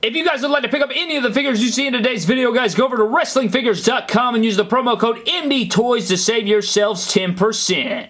If you guys would like to pick up any of the figures you see in today's video, guys, go over to WrestlingFigures.com and use the promo code MDTOYS to save yourselves 10%.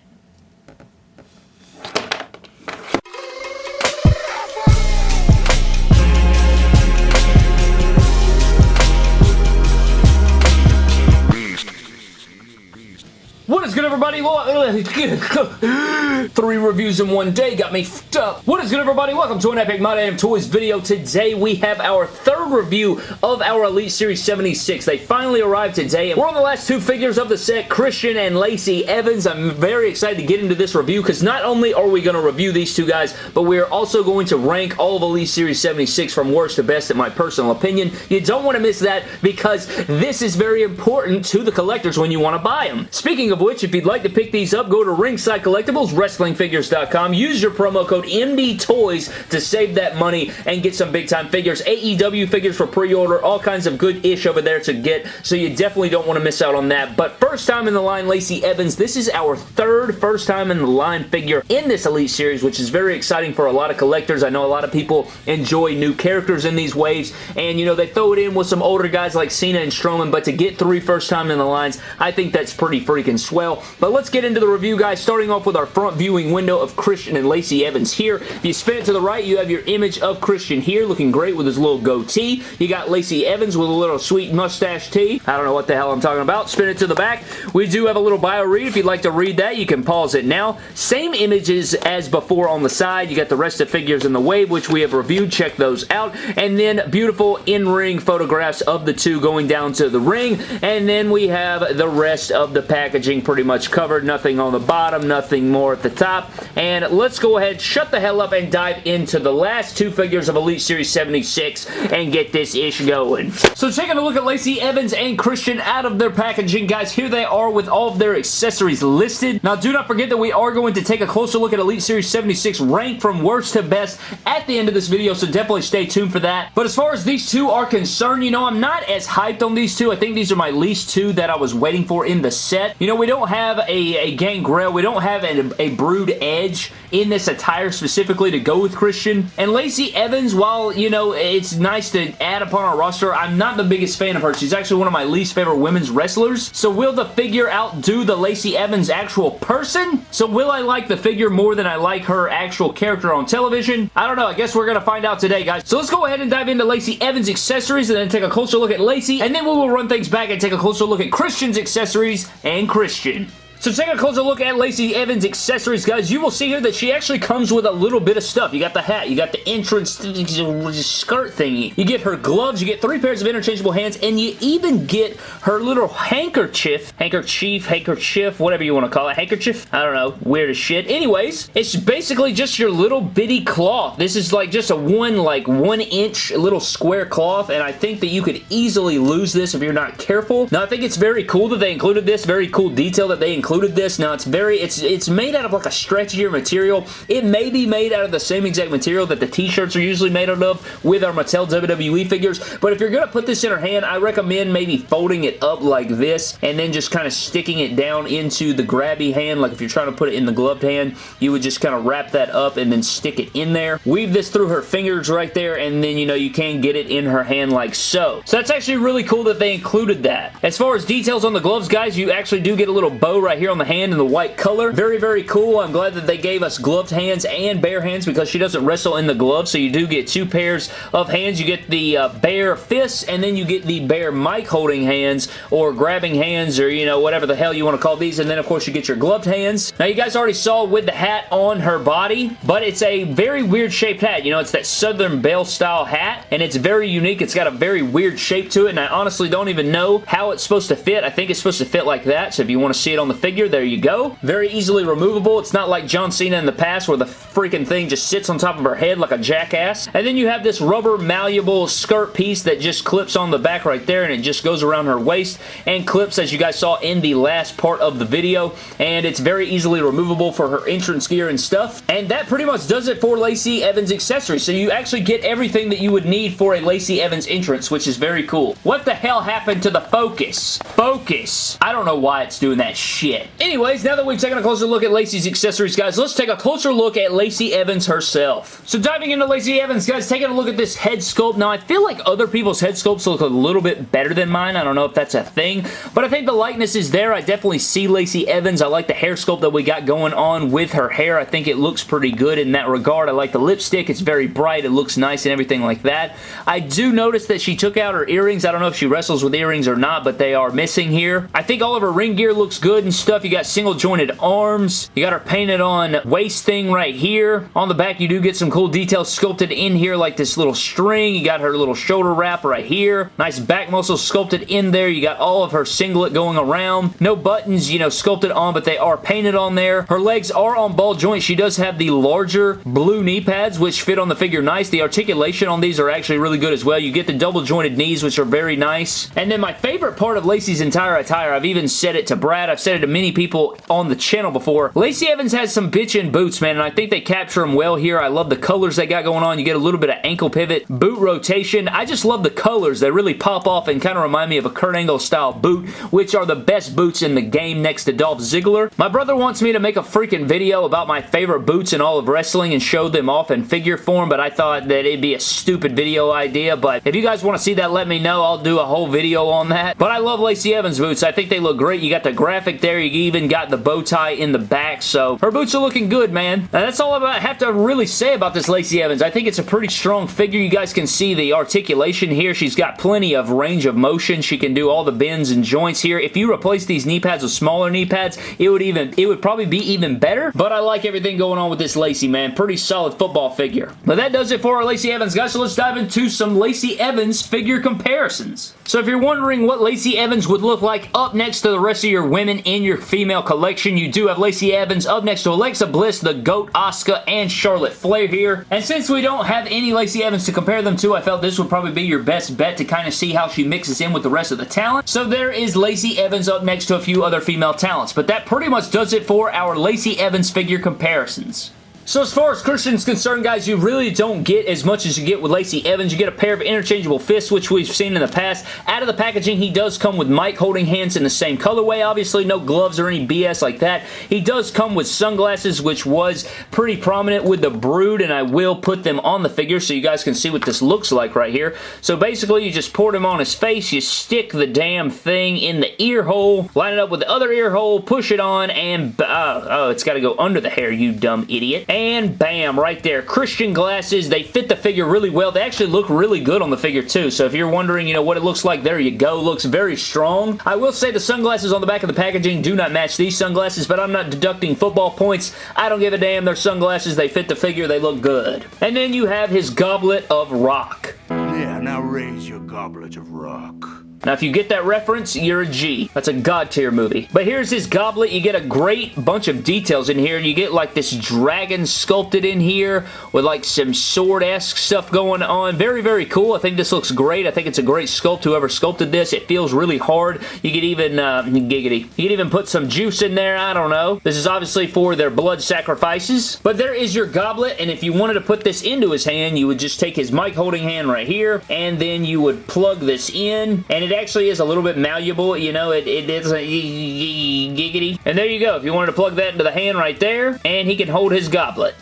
Everybody? Three reviews in one day got me f***ed up. What is good, everybody? Welcome to an Epic My Damn Toys video. Today, we have our third review of our Elite Series 76. They finally arrived today, and we're on the last two figures of the set, Christian and Lacey Evans. I'm very excited to get into this review, because not only are we going to review these two guys, but we are also going to rank all of Elite Series 76 from worst to best, in my personal opinion. You don't want to miss that, because this is very important to the collectors when you want to buy them. Speaking of which, if you'd like to pick these up, go to Ringside Collectibles, WrestlingFigures.com. Use your promo code MDTOYS to save that money and get some big-time figures. AEW figures for pre-order, all kinds of good-ish over there to get, so you definitely don't want to miss out on that. But first time in the line, Lacey Evans. This is our third first time in the line figure in this Elite Series, which is very exciting for a lot of collectors. I know a lot of people enjoy new characters in these waves, and, you know, they throw it in with some older guys like Cena and Strowman, but to get three first time in the lines, I think that's pretty freaking swell. But let's get into the review, guys, starting off with our front viewing window of Christian and Lacey Evans here. If you spin it to the right, you have your image of Christian here, looking great with his little goatee. You got Lacey Evans with a little sweet mustache tee. I don't know what the hell I'm talking about. Spin it to the back. We do have a little bio read. If you'd like to read that, you can pause it now. Same images as before on the side. You got the rest of figures in the wave, which we have reviewed. Check those out. And then beautiful in-ring photographs of the two going down to the ring. And then we have the rest of the packaging pretty much covered. Nothing on the bottom, nothing more at the top. And let's go ahead, shut the hell up, and dive into the last two figures of Elite Series 76 and get this ish going. So taking a look at Lacey Evans and Christian out of their packaging, guys, here they are with all of their accessories listed. Now, do not forget that we are going to take a closer look at Elite Series 76 ranked from worst to best at the end of this video, so definitely stay tuned for that. But as far as these two are concerned, you know, I'm not as hyped on these two. I think these are my least two that I was waiting for in the set. You know, we don't have have a, a Gangrel. We don't have a, a Brood Edge in this attire specifically to go with Christian. And Lacey Evans, while, you know, it's nice to add upon our roster, I'm not the biggest fan of her. She's actually one of my least favorite women's wrestlers. So will the figure outdo the Lacey Evans actual person? So will I like the figure more than I like her actual character on television? I don't know. I guess we're going to find out today, guys. So let's go ahead and dive into Lacey Evans' accessories and then take a closer look at Lacey. And then we will run things back and take a closer look at Christian's accessories and Christian. So take a closer look at Lacey Evans' accessories, guys. You will see here that she actually comes with a little bit of stuff. You got the hat, you got the entrance skirt thingy. You get her gloves, you get three pairs of interchangeable hands, and you even get her little handkerchief, handkerchief, handkerchief, whatever you want to call it, handkerchief? I don't know, weird as shit. Anyways, it's basically just your little bitty cloth. This is like just a one, like one inch little square cloth, and I think that you could easily lose this if you're not careful. Now, I think it's very cool that they included this, very cool detail that they included included this. Now, it's very, it's it's made out of like a stretchier material. It may be made out of the same exact material that the t-shirts are usually made out of with our Mattel WWE figures, but if you're going to put this in her hand, I recommend maybe folding it up like this and then just kind of sticking it down into the grabby hand. Like if you're trying to put it in the gloved hand, you would just kind of wrap that up and then stick it in there. Weave this through her fingers right there, and then, you know, you can get it in her hand like so. So that's actually really cool that they included that. As far as details on the gloves, guys, you actually do get a little bow right here on the hand in the white color. Very, very cool. I'm glad that they gave us gloved hands and bare hands because she doesn't wrestle in the gloves, so you do get two pairs of hands. You get the uh, bare fists, and then you get the bare mic holding hands or grabbing hands or, you know, whatever the hell you want to call these, and then, of course, you get your gloved hands. Now, you guys already saw with the hat on her body, but it's a very weird shaped hat. You know, it's that Southern Belle style hat, and it's very unique. It's got a very weird shape to it, and I honestly don't even know how it's supposed to fit. I think it's supposed to fit like that, so if you want to see it on the figure, there you go. Very easily removable. It's not like John Cena in the past where the freaking thing just sits on top of her head like a jackass. And then you have this rubber malleable skirt piece that just clips on the back right there and it just goes around her waist and clips as you guys saw in the last part of the video. And it's very easily removable for her entrance gear and stuff. And that pretty much does it for Lacey Evans accessories. So you actually get everything that you would need for a Lacey Evans entrance, which is very cool. What the hell happened to the focus? Focus. I don't know why it's doing that shit. Head. Anyways, now that we've taken a closer look at Lacey's accessories, guys, let's take a closer look at Lacey Evans herself. So diving into Lacey Evans, guys, taking a look at this head sculpt. Now, I feel like other people's head sculpts look a little bit better than mine. I don't know if that's a thing, but I think the likeness is there. I definitely see Lacey Evans. I like the hair sculpt that we got going on with her hair. I think it looks pretty good in that regard. I like the lipstick. It's very bright. It looks nice and everything like that. I do notice that she took out her earrings. I don't know if she wrestles with earrings or not, but they are missing here. I think all of her ring gear looks good and stuff. You got single jointed arms. You got her painted on waist thing right here. On the back, you do get some cool details sculpted in here like this little string. You got her little shoulder wrap right here. Nice back muscle sculpted in there. You got all of her singlet going around. No buttons, you know, sculpted on, but they are painted on there. Her legs are on ball joints. She does have the larger blue knee pads, which fit on the figure nice. The articulation on these are actually really good as well. You get the double jointed knees, which are very nice. And then my favorite part of Lacey's entire attire, I've even said it to Brad, I've said it to many people on the channel before. Lacey Evans has some bitchin' boots, man, and I think they capture them well here. I love the colors they got going on. You get a little bit of ankle pivot, boot rotation. I just love the colors. They really pop off and kind of remind me of a Kurt Angle style boot, which are the best boots in the game next to Dolph Ziggler. My brother wants me to make a freaking video about my favorite boots in all of wrestling and show them off in figure form, but I thought that it'd be a stupid video idea, but if you guys want to see that, let me know. I'll do a whole video on that. But I love Lacey Evans boots. I think they look great. You got the graphic there. You even got the bow tie in the back, so her boots are looking good, man. And that's all I have to really say about this Lacey Evans. I think it's a pretty strong figure. You guys can see the articulation here. She's got plenty of range of motion. She can do all the bends and joints here. If you replace these knee pads with smaller knee pads, it would even it would probably be even better, but I like everything going on with this Lacey, man. Pretty solid football figure. But that does it for our Lacey Evans, guys, so let's dive into some Lacey Evans figure comparisons. So if you're wondering what Lacey Evans would look like up next to the rest of your women in your female collection, you do have Lacey Evans up next to Alexa Bliss, the GOAT, Asuka, and Charlotte Flair here. And since we don't have any Lacey Evans to compare them to, I felt this would probably be your best bet to kind of see how she mixes in with the rest of the talent. So there is Lacey Evans up next to a few other female talents. But that pretty much does it for our Lacey Evans figure comparisons. So as far as Christian's concerned, guys, you really don't get as much as you get with Lacey Evans. You get a pair of interchangeable fists, which we've seen in the past. Out of the packaging, he does come with mic holding hands in the same colorway. Obviously, no gloves or any BS like that. He does come with sunglasses, which was pretty prominent with the Brood, and I will put them on the figure so you guys can see what this looks like right here. So basically, you just pour them on his face, you stick the damn thing in the ear hole, line it up with the other ear hole, push it on, and uh, oh, it's got to go under the hair, you dumb idiot bam, right there. Christian glasses, they fit the figure really well. They actually look really good on the figure too, so if you're wondering, you know, what it looks like, there you go. Looks very strong. I will say the sunglasses on the back of the packaging do not match these sunglasses, but I'm not deducting football points. I don't give a damn. They're sunglasses. They fit the figure. They look good. And then you have his goblet of rock. Yeah, now raise your goblet of rock. Now, if you get that reference, you're a G. That's a God tier movie. But here's his goblet. You get a great bunch of details in here. You get like this dragon sculpted in here with like some sword-esque stuff going on. Very, very cool. I think this looks great. I think it's a great sculpt. Whoever sculpted this, it feels really hard. You could even, uh, giggity. You could even put some juice in there. I don't know. This is obviously for their blood sacrifices. But there is your goblet, and if you wanted to put this into his hand, you would just take his mic holding hand right here, and then you would plug this in, and it actually is a little bit malleable. You know, it, it is a giggity. And there you go. If you wanted to plug that into the hand right there, and he can hold his goblet.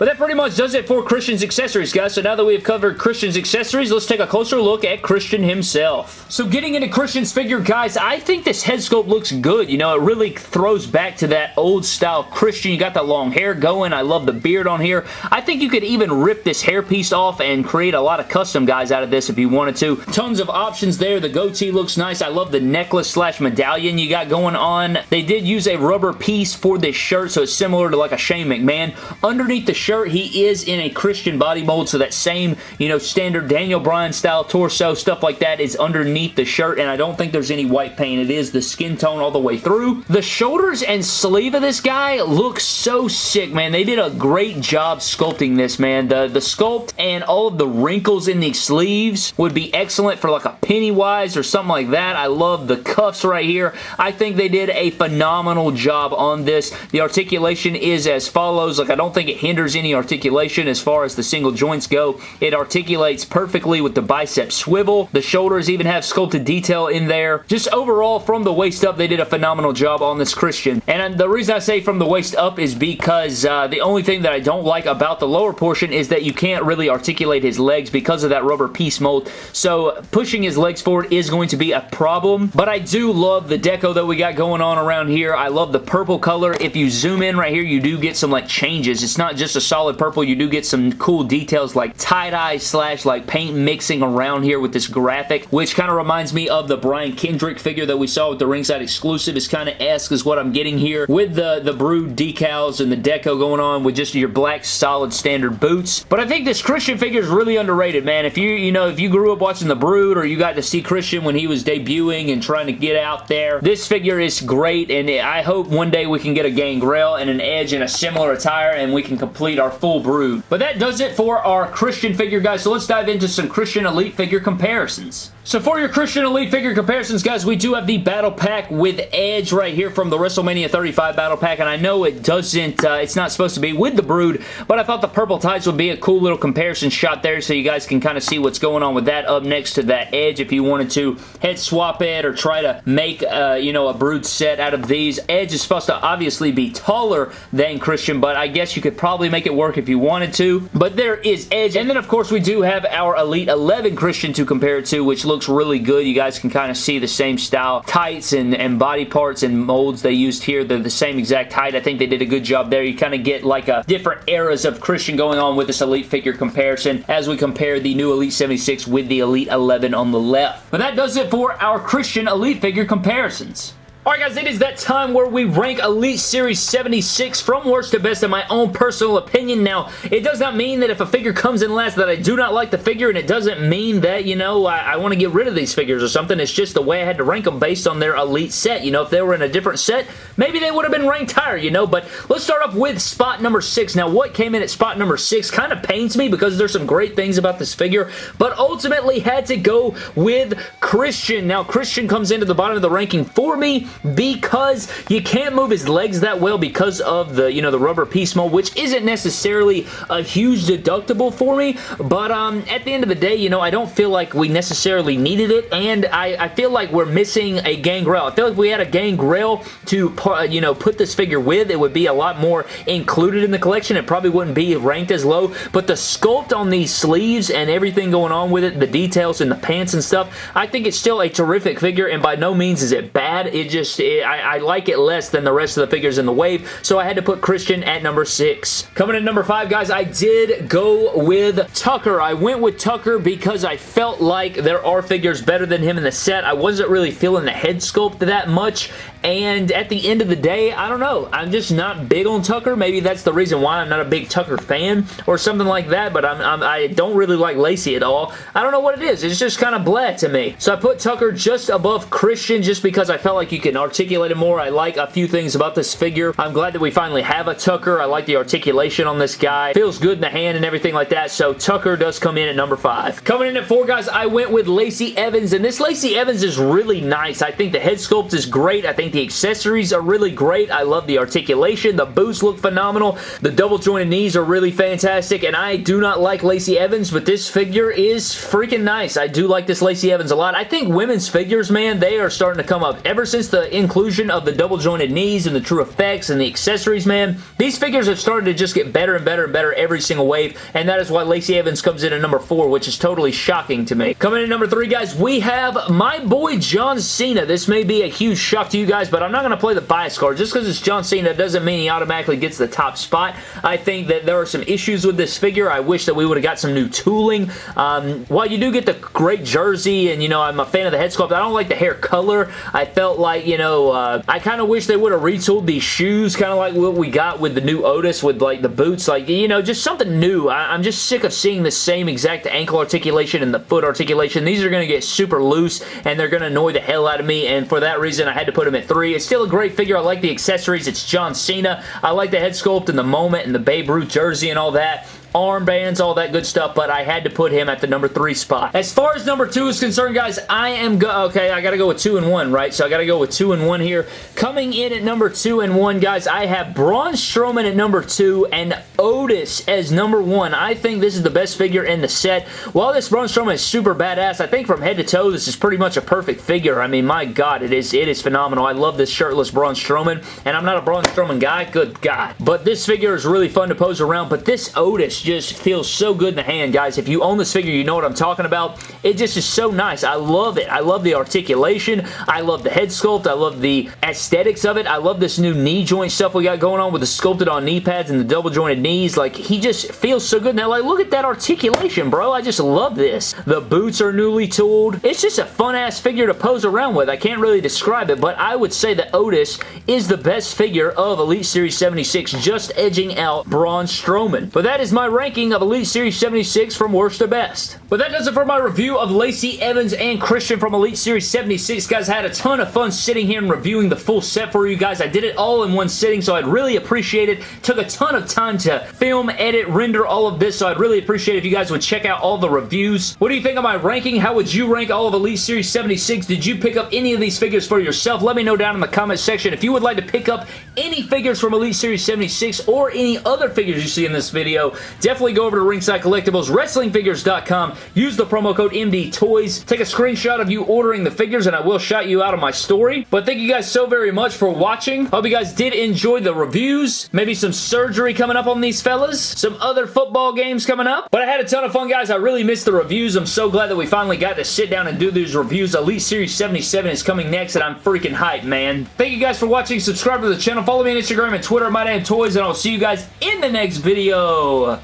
But that pretty much does it for Christian's accessories, guys. So now that we've covered Christian's accessories, let's take a closer look at Christian himself. So getting into Christian's figure, guys, I think this head sculpt looks good. You know, it really throws back to that old style Christian. You got the long hair going. I love the beard on here. I think you could even rip this hairpiece off and create a lot of custom guys out of this if you wanted to. Tons of options there. The goatee looks nice. I love the necklace slash medallion you got going on. They did use a rubber piece for this shirt, so it's similar to like a Shane McMahon. Underneath the shirt, he is in a Christian body mold, so that same, you know, standard Daniel Bryan style torso, stuff like that is underneath the shirt, and I don't think there's any white paint. It is the skin tone all the way through. The shoulders and sleeve of this guy look so sick, man. They did a great job sculpting this, man. The, the sculpt and all of the wrinkles in the sleeves would be excellent for like a Pennywise or something like that. I love the cuffs right here. I think they did a phenomenal job on this. The articulation is as follows. Like, I don't think it hinders any articulation as far as the single joints go. It articulates perfectly with the bicep swivel. The shoulders even have sculpted detail in there. Just overall, from the waist up, they did a phenomenal job on this Christian. And the reason I say from the waist up is because uh, the only thing that I don't like about the lower portion is that you can't really articulate his legs because of that rubber piece mold. So pushing his legs forward is going to be a problem. But I do love the deco that we got going on around here. I love the purple color. If you zoom in right here, you do get some like changes. It's not just a solid purple. You do get some cool details like tie-dye slash like paint mixing around here with this graphic, which kind of reminds me of the Brian Kendrick figure that we saw with the ringside exclusive. Is kind of esque is what I'm getting here with the, the Brood decals and the deco going on with just your black solid standard boots. But I think this Christian figure is really underrated, man. If you, you know, if you grew up watching the Brood or you got to see Christian when he was debuting and trying to get out there, this figure is great and I hope one day we can get a Gangrel and an Edge in a similar attire and we can complete our full Brood. But that does it for our Christian figure, guys. So let's dive into some Christian Elite figure comparisons. So for your Christian Elite figure comparisons, guys, we do have the Battle Pack with Edge right here from the WrestleMania 35 Battle Pack, and I know it doesn't, uh, it's not supposed to be with the Brood, but I thought the purple tights would be a cool little comparison shot there so you guys can kind of see what's going on with that up next to that Edge if you wanted to head swap it or try to make, uh, you know, a Brood set out of these. Edge is supposed to obviously be taller than Christian, but I guess you could probably make it work if you wanted to, but there is Edge, and then of course we do have our Elite 11 Christian to compare it to, which looks looks really good. You guys can kind of see the same style tights and, and body parts and molds they used here. They're the same exact height. I think they did a good job there. You kind of get like a different eras of Christian going on with this Elite figure comparison as we compare the new Elite 76 with the Elite 11 on the left. But that does it for our Christian Elite figure comparisons. Alright guys, it is that time where we rank Elite Series 76 from worst to best in my own personal opinion. Now, it does not mean that if a figure comes in last that I do not like the figure, and it doesn't mean that, you know, I, I want to get rid of these figures or something. It's just the way I had to rank them based on their Elite set. You know, if they were in a different set, maybe they would have been ranked higher, you know, but let's start off with spot number 6. Now, what came in at spot number 6 kind of pains me because there's some great things about this figure, but ultimately had to go with Christian. Now, Christian comes into the bottom of the ranking for me because you can't move his legs that well because of the, you know, the rubber piece mold, which isn't necessarily a huge deductible for me, but um, at the end of the day, you know, I don't feel like we necessarily needed it, and I, I feel like we're missing a Gangrel. I feel like we had a Gangrel to, you know, put this figure with, it would be a lot more included in the collection. It probably wouldn't be ranked as low, but the sculpt on these sleeves and everything going on with it, the details and the pants and stuff, I think it's still a terrific figure, and by no means is it bad. It just, it, eh, I, I, like it less than the rest of the figures in the wave, so I had to put Christian at number six. Coming in number five, guys, I did go with Tucker. I went with Tucker because I felt like there are figures better than him in the set. I wasn't really feeling the head sculpt that much, and at the end of the day, I don't know. I'm just not big on Tucker. Maybe that's the reason why I'm not a big Tucker fan or something like that, but I'm, I'm, I do not really like Lacey at all. I don't know what it is. It's just kind of blah to me. So I put Tucker just above Christian just because I felt like you can articulate him more. I like a few things about this figure. I'm glad that we finally have a Tucker. I like the articulation on this guy. Feels good in the hand and everything like that, so Tucker does come in at number five. Coming in at four, guys, I went with Lacey Evans, and this Lacey Evans is really nice. I think the head sculpt is great. I think the accessories are really great. I love the articulation. The boots look phenomenal. The double jointed knees are really fantastic, and I do not like Lacey Evans, but this figure is freaking nice. I do like this Lacey Evans a lot. I think women's figures, man, they are starting to come up. Ever since the inclusion of the double jointed knees and the TrueFX and the accessories, man, these figures have started to just get better and better and better every single wave, and that is why Lacey Evans comes in at number four, which is totally shocking to me. Coming in number three, guys, we have my boy John Cena. This may be a huge shock to you guys, guys, but I'm not going to play the bias card. Just because it's John Cena doesn't mean he automatically gets the top spot. I think that there are some issues with this figure. I wish that we would have got some new tooling. Um, while you do get the great jersey, and, you know, I'm a fan of the head sculpt, I don't like the hair color. I felt like, you know, uh, I kind of wish they would have retooled these shoes, kind of like what we got with the new Otis with, like, the boots. Like, you know, just something new. I I'm just sick of seeing the same exact ankle articulation and the foot articulation. These are going to get super loose, and they're going to annoy the hell out of me, and for that reason, I had to put them at 3. It's still a great figure. I like the accessories. It's John Cena. I like the head sculpt and the moment and the Babe Ruth jersey and all that. Armbands, all that good stuff, but I had to put him at the number three spot. As far as number two is concerned, guys, I am go okay, I gotta go with two and one, right? So I gotta go with two and one here. Coming in at number two and one, guys, I have Braun Strowman at number two and Otis as number one. I think this is the best figure in the set. While this Braun Strowman is super badass, I think from head to toe, this is pretty much a perfect figure. I mean, my God, it is, it is phenomenal. I love this shirtless Braun Strowman, and I'm not a Braun Strowman guy, good God. But this figure is really fun to pose around, but this Otis just feels so good in the hand, guys. If you own this figure, you know what I'm talking about. It just is so nice. I love it. I love the articulation. I love the head sculpt. I love the aesthetics of it. I love this new knee joint stuff we got going on with the sculpted on knee pads and the double jointed knees. Like, he just feels so good. Now, like, look at that articulation, bro. I just love this. The boots are newly tooled. It's just a fun-ass figure to pose around with. I can't really describe it, but I would say that Otis is the best figure of Elite Series 76, just edging out Braun Strowman. But that is my ranking of Elite Series 76 from worst to best. But that does it for my review of Lacey Evans and Christian from Elite Series 76. Guys, I had a ton of fun sitting here and reviewing the full set for you guys. I did it all in one sitting, so I'd really appreciate it. Took a ton of time to film, edit, render all of this, so I'd really appreciate if you guys would check out all the reviews. What do you think of my ranking? How would you rank all of Elite Series 76? Did you pick up any of these figures for yourself? Let me know down in the comment section. If you would like to pick up any figures from Elite Series 76 or any other figures you see in this video, definitely go over to Ringside Collectibles, WrestlingFigures.com. Use the promo code MDTOYS. Take a screenshot of you ordering the figures and I will shout you out of my story. But thank you guys so very much for watching. Hope you guys did enjoy the reviews. Maybe some surgery coming up on these fellas. Some other football games coming up. But I had a ton of fun, guys. I really missed the reviews. I'm so glad that we finally got to sit down and do these reviews. Elite Series 77 is coming next and I'm freaking hyped, man. Thank you guys for watching. Subscribe to the channel. Follow me on Instagram and Twitter. My name Toys and I'll see you guys in the next video.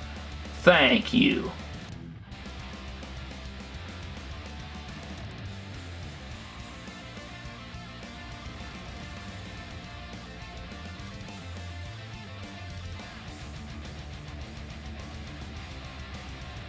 Thank you.